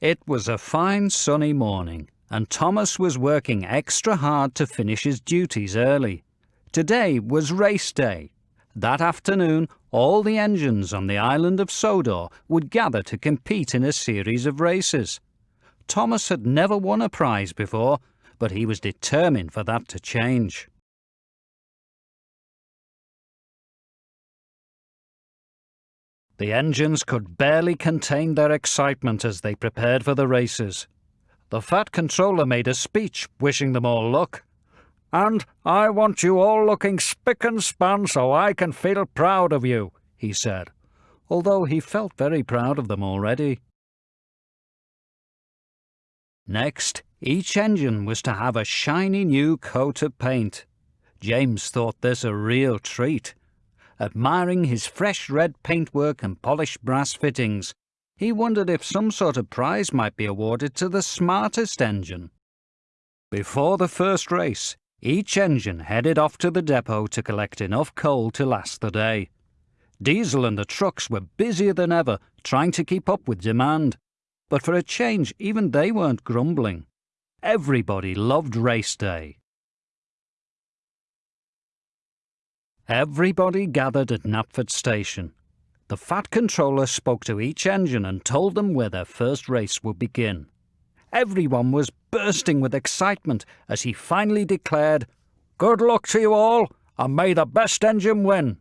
It was a fine sunny morning, and Thomas was working extra hard to finish his duties early. Today was race day. That afternoon, all the engines on the island of Sodor would gather to compete in a series of races. Thomas had never won a prize before, but he was determined for that to change. The engines could barely contain their excitement as they prepared for the races. The Fat Controller made a speech wishing them all luck. And I want you all looking spick and span so I can feel proud of you, he said, although he felt very proud of them already. Next, each engine was to have a shiny new coat of paint. James thought this a real treat. Admiring his fresh red paintwork and polished brass fittings, he wondered if some sort of prize might be awarded to the smartest engine. Before the first race, each engine headed off to the depot to collect enough coal to last the day. Diesel and the trucks were busier than ever, trying to keep up with demand. But for a change, even they weren't grumbling. Everybody loved race day. Everybody gathered at Knapford Station. The Fat Controller spoke to each engine and told them where their first race would begin. Everyone was bursting with excitement as he finally declared, Good luck to you all, and may the best engine win.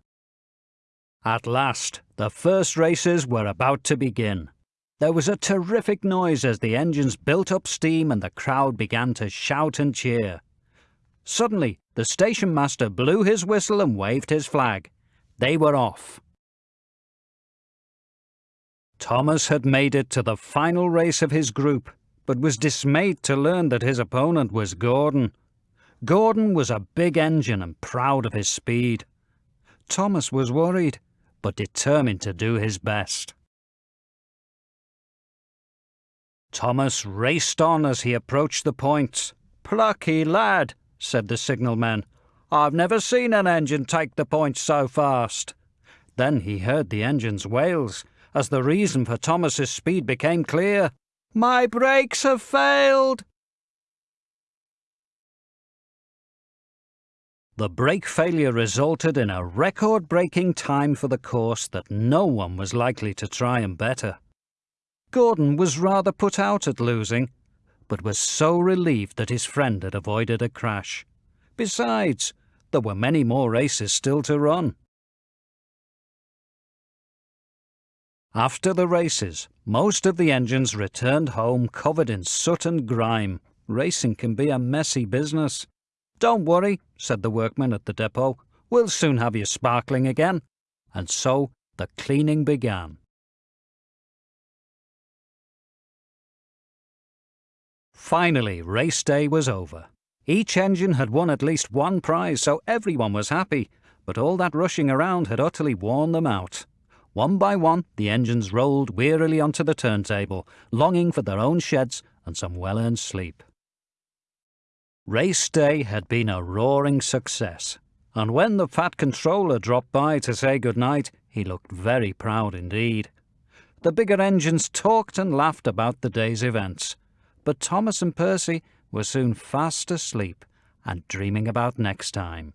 At last, the first races were about to begin. There was a terrific noise as the engines built up steam and the crowd began to shout and cheer. Suddenly, the station master blew his whistle and waved his flag. They were off. Thomas had made it to the final race of his group, but was dismayed to learn that his opponent was Gordon. Gordon was a big engine and proud of his speed. Thomas was worried, but determined to do his best. Thomas raced on as he approached the points. Plucky lad, said the signalman. I've never seen an engine take the point so fast. Then he heard the engine's wails, as the reason for Thomas's speed became clear. My brakes have failed! The brake failure resulted in a record-breaking time for the course that no one was likely to try and better. Gordon was rather put out at losing, but was so relieved that his friend had avoided a crash. Besides, there were many more races still to run. After the races, most of the engines returned home covered in soot and grime. Racing can be a messy business. Don't worry, said the workman at the depot. We'll soon have you sparkling again. And so the cleaning began. Finally, race day was over. Each engine had won at least one prize, so everyone was happy, but all that rushing around had utterly worn them out. One by one, the engines rolled wearily onto the turntable, longing for their own sheds and some well-earned sleep. Race day had been a roaring success, and when the Fat Controller dropped by to say good night, he looked very proud indeed. The bigger engines talked and laughed about the day's events, but Thomas and Percy were soon fast asleep and dreaming about next time.